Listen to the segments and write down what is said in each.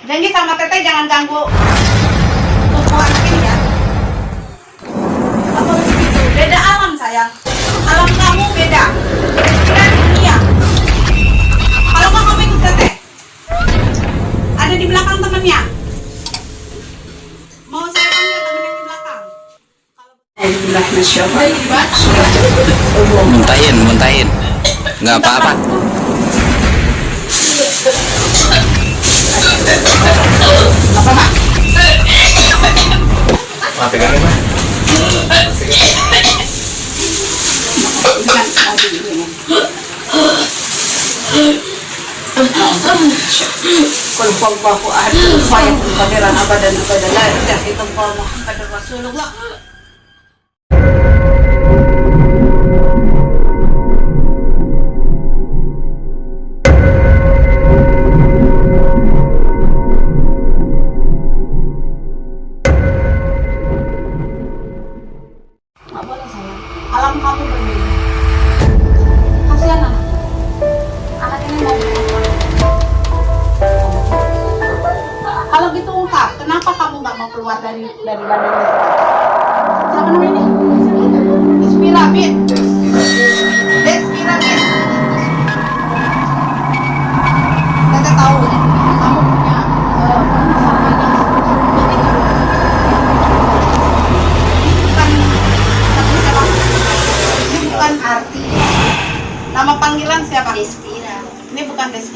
Janji sama teteh jangan ganggu anak ini ya. Boleh begitu. Beda alam sayang. Alam kamu beda. Beda dunia. Kalau nggak kamu ikut teteh. Ada di belakang temennya. Mau saya panggil temen yang di belakang. Allah. muntahin muntahin nggak apa-apa Apa, Mak? pegangin mah Bukan, mau diinin. Qul huwallahu ahad, wa yakun qadiran abadan abadan illallah Muhammadur Rasulullah.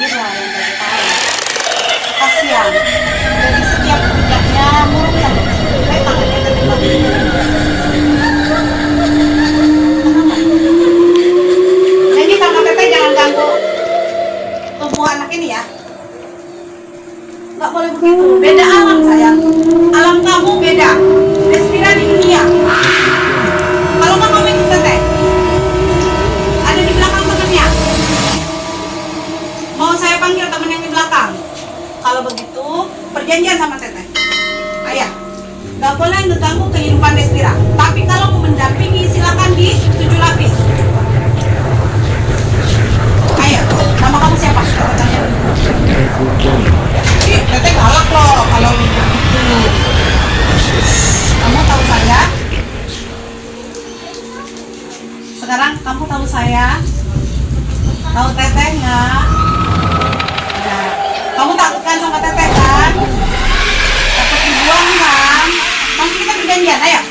Bukan Despira yang tadi tahu. Kasihan. Kita perjanjian, ayo.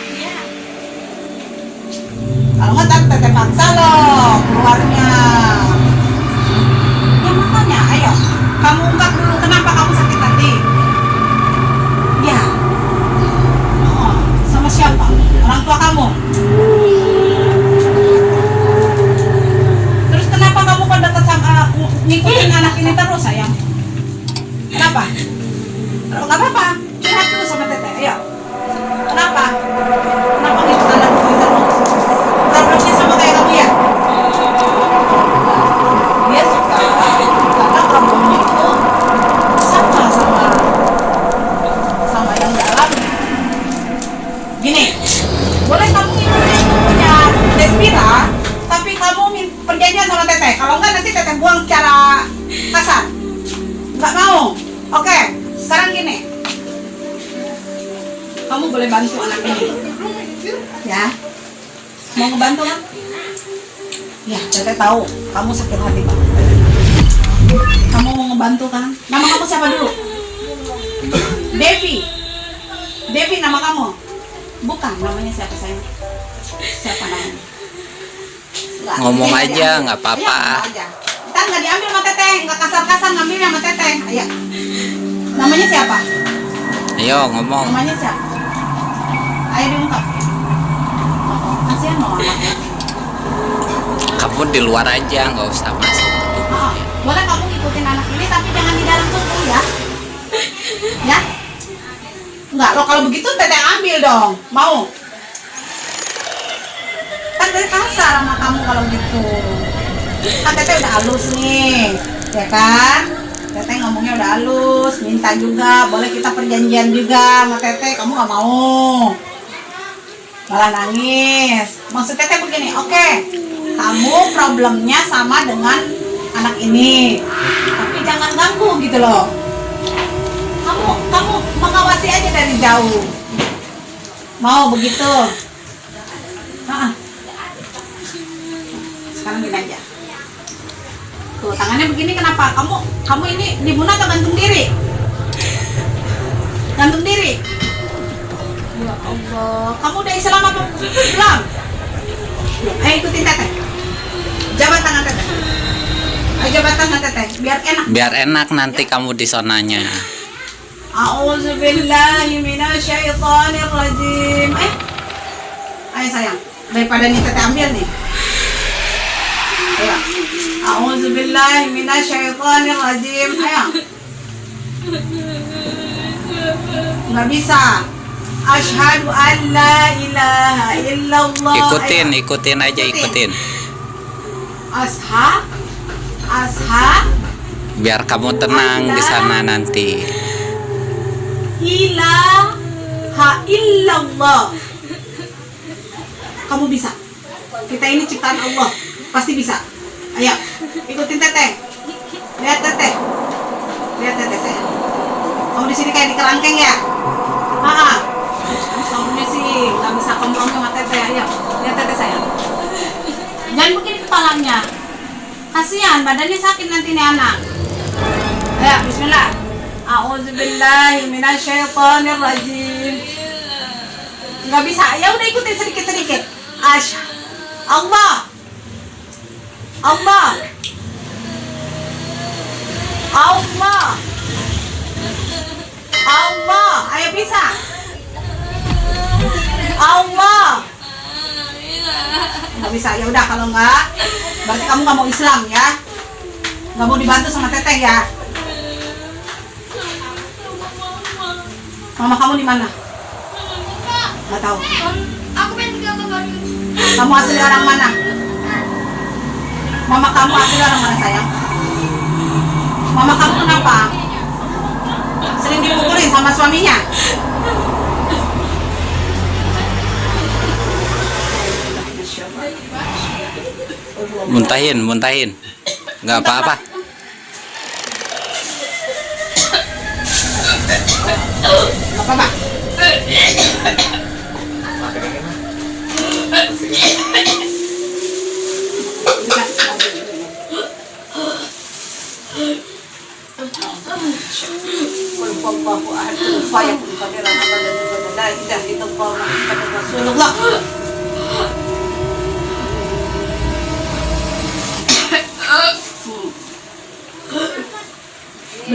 Kamu boleh bantu anak ini. Ya. Mau ngebantu kan? Ya, teteh tahu kamu sakit hati pak. Kamu mau ngebantu kan? Nama kamu siapa dulu? Devi. Devi nama kamu? Bukan, namanya siapa sayang? Siapa namanya? Nggak, Ngomong aja, nggak apa-apa. Iya. Kita nggak diambil sama teteh, nggak kasar-kasar ngambilnya sama teteh. Ayo. Namanya siapa? ayo ngomong Namanya siapa? Ayo diungkap. Kasihan loh kamu di luar aja nggak usah masuk Oh, boleh kamu ngikutin anak ini tapi jangan di dalam tubuh ya. Ya? Enggak, lo kalau begitu teteh ambil dong. Mau? Kan teteh kasar sama kamu kalau gitu. Kan teteh udah halus nih, ya kan? Teteh ngomongnya udah halus, minta juga, boleh kita perjanjian juga sama teteh, kamu nggak mau. Malah nangis. Maksud teteh begini, oke, kamu problemnya sama dengan anak ini, tapi jangan ganggu gitu loh. jauh. Mau begitu? Ah. Sekarang gini aja. Tuh, tangannya begini kenapa? Kamu kamu ini dibunuh atau gantung diri? Gantung diri. Ya Allah, kamu udah Islam apa belum? Ayo ikutin teteh. Jabat tangan teteh. Ayo jabat tangan teteh, biar enak. Biar enak nanti kamu di sonanya. Rajim. Eh. Ayo sayang, daripada nih teteh ambil nih. Ayo. Rajim. Ayo. Nggak bisa. An la ilaha illallah. Ikutin, ikutin aja ikutin. Asha. Asha. Biar kamu tenang di sana nanti. ilaha illallah kamu bisa kita ini ciptaan Allah pasti bisa ayo ikutin teteh lihat teteh lihat teteh saya kamu di sini kayak di kerangkeng ya sama teteh ayo lihat teteh saya jangan begini kepalanya kasihan badannya sakit nanti nih anak ayo Bismillah A'udzu billahi minasyaitonir rajim. Enggak bisa. Ya udah ikutin sedikit-sedikit. Ash. Allah. Allah. Allah. Allah. Ayo bisa. Allah. Bisa. Ya udah kalau enggak berarti kamu nggak mau Islam ya. Nggak mau dibantu sama teteh ya. Mama kamu di mana? Gak tahu. Aku Kamu asli orang mana? Mama kamu asli orang mana sayang? Mama kamu kenapa? Sering dipukulin sama suaminya? Muntahin, muntahin. Nggak apa-apa.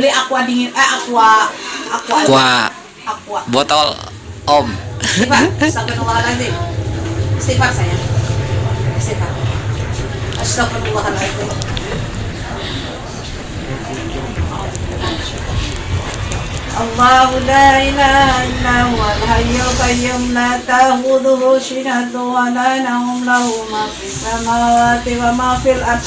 beli aqua dingin eh aqua aqua Aqua. aqua Botol om. Istighfar, astagfirullahaladzim. Istighfar sayang. Istighfar. Astagfirullahaladzim. الله لا إله إلا هو الحي القيوم لا تأخذه سنة ولا نوم له ما في السماوات وما في الأرض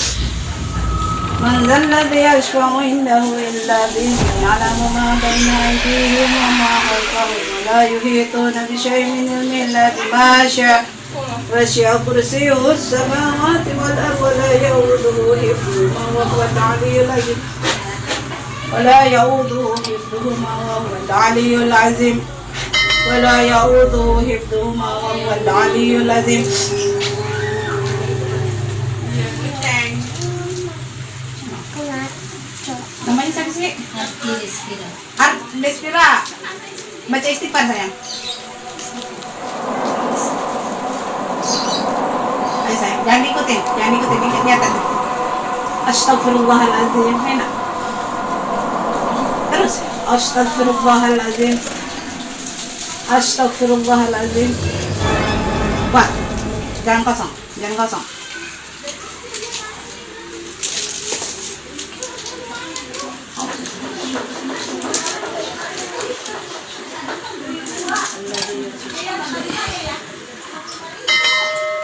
من ذا الذي يشفع عنده إلا بإذنه يعلم ما بين أيديهم وما خلفهم ولا يحيطون بشيء من علمه إلا بما شاء. وسع كرسيه السماوات والأرض ولا يؤوده حفظهما وهو العلي العظيم. ولا يؤوده حفظهما وهو العلي العظيم. ولا يؤوده حفظهما وهو العلي العظيم. Art Despira. Baca istighfar sayang. Ayo sayang, jangan diikutin, jangan diikutin, ingat lihat tadi. Astagfirullahaladzim, enak. Terus, Astagfirullahaladzim. Astagfirullahaladzim. Wah, jangan kosong, jangan kosong.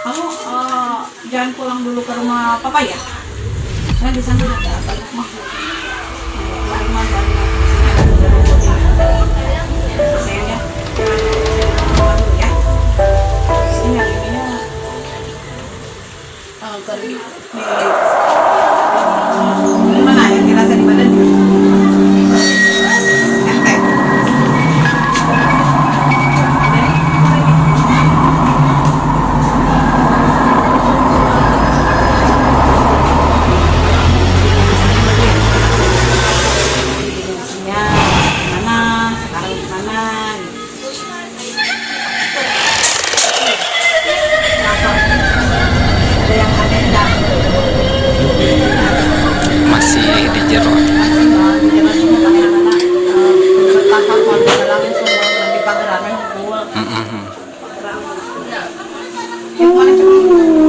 Kamu eh, jangan pulang dulu ke rumah papa ya? Kan di sana ada banyak makhluk. Harimau banyak. You want to